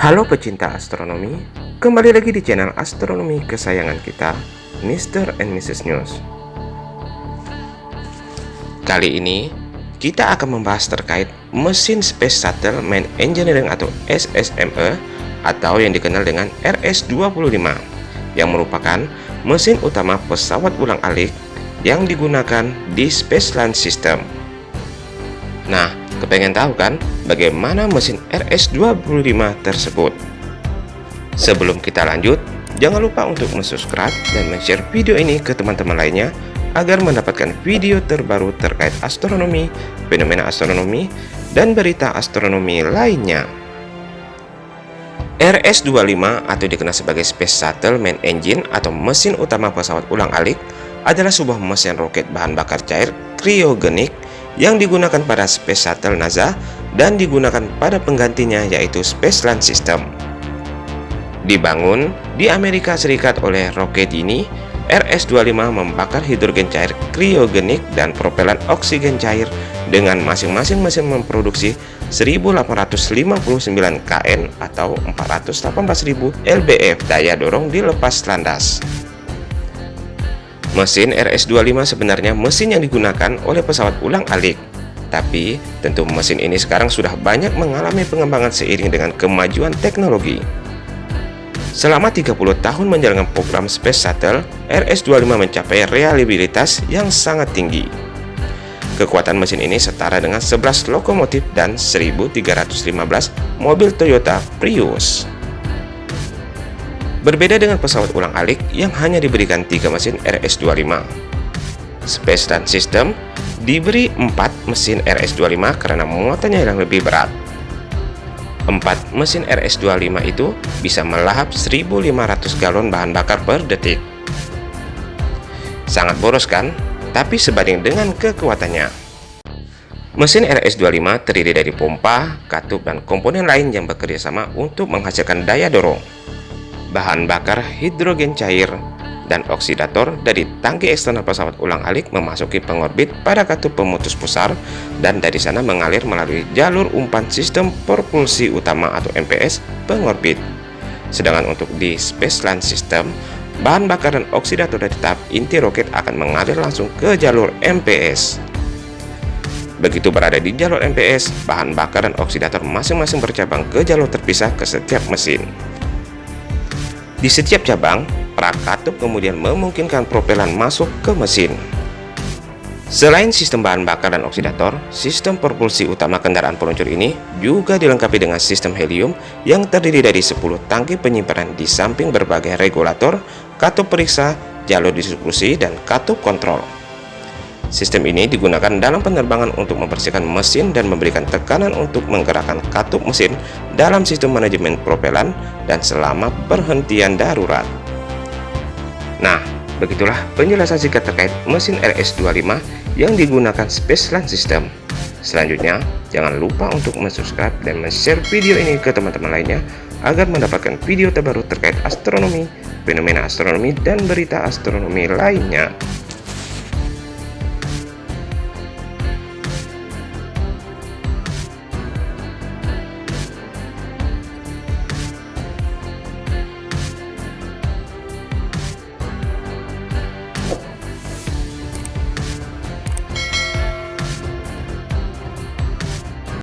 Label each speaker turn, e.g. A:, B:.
A: Halo pecinta astronomi, kembali lagi di channel astronomi kesayangan kita, Mr. and Mrs. News. Kali ini, kita akan membahas terkait mesin Space Shuttle Main Engineering atau SSME atau yang dikenal dengan RS-25 yang merupakan mesin utama pesawat ulang-alik yang digunakan di Space Launch System. Nah, kepengen tahu kan bagaimana mesin RS-25 tersebut. Sebelum kita lanjut, jangan lupa untuk subscribe dan share video ini ke teman-teman lainnya agar mendapatkan video terbaru terkait astronomi, fenomena astronomi, dan berita astronomi lainnya. RS-25 atau dikenal sebagai Space Shuttle Main Engine atau mesin utama pesawat ulang-alik adalah sebuah mesin roket bahan bakar cair kriogenik yang digunakan pada Space Shuttle NASA dan digunakan pada penggantinya yaitu Space Launch System. Dibangun di Amerika Serikat oleh roket ini, RS-25 membakar hidrogen cair kriogenik dan propelan oksigen cair dengan masing-masing mesin memproduksi 1859 kN atau 418.000 lbf daya dorong di lepas landas. Mesin RS-25 sebenarnya mesin yang digunakan oleh pesawat ulang-alik tapi, tentu mesin ini sekarang sudah banyak mengalami pengembangan seiring dengan kemajuan teknologi. Selama 30 tahun menjalankan program Space Shuttle, RS-25 mencapai reliabilitas yang sangat tinggi. Kekuatan mesin ini setara dengan 11 lokomotif dan 1315 mobil Toyota Prius. Berbeda dengan pesawat ulang-alik yang hanya diberikan tiga mesin RS-25. Space Run System diberi 4 mesin RS25 karena muatannya yang lebih berat. 4 mesin RS25 itu bisa melahap 1500 galon bahan bakar per detik. Sangat boros kan? Tapi sebanding dengan kekuatannya. Mesin RS25 terdiri dari pompa, katup, dan komponen lain yang bekerja sama untuk menghasilkan daya dorong. Bahan bakar hidrogen cair dan oksidator dari tangki eksternal pesawat ulang-alik memasuki pengorbit pada katup pemutus pusar dan dari sana mengalir melalui jalur umpan sistem propulsi utama atau MPS pengorbit. Sedangkan untuk di Space Launch System, bahan bakar dan oksidator dari tahap inti roket akan mengalir langsung ke jalur MPS. Begitu berada di jalur MPS, bahan bakar dan oksidator masing-masing bercabang ke jalur terpisah ke setiap mesin. Di setiap cabang, perak katup kemudian memungkinkan propelan masuk ke mesin. Selain sistem bahan bakar dan oksidator, sistem propulsi utama kendaraan peluncur ini juga dilengkapi dengan sistem helium yang terdiri dari 10 tangki penyimpanan di samping berbagai regulator, katup periksa, jalur distribusi, dan katup kontrol. Sistem ini digunakan dalam penerbangan untuk membersihkan mesin dan memberikan tekanan untuk menggerakkan katup mesin dalam sistem manajemen propelan dan selama perhentian darurat. Nah, begitulah penjelasan singkat terkait mesin RS-25 yang digunakan Space Launch System. Selanjutnya, jangan lupa untuk subscribe dan share video ini ke teman-teman lainnya agar mendapatkan video terbaru terkait astronomi, fenomena astronomi, dan berita astronomi lainnya.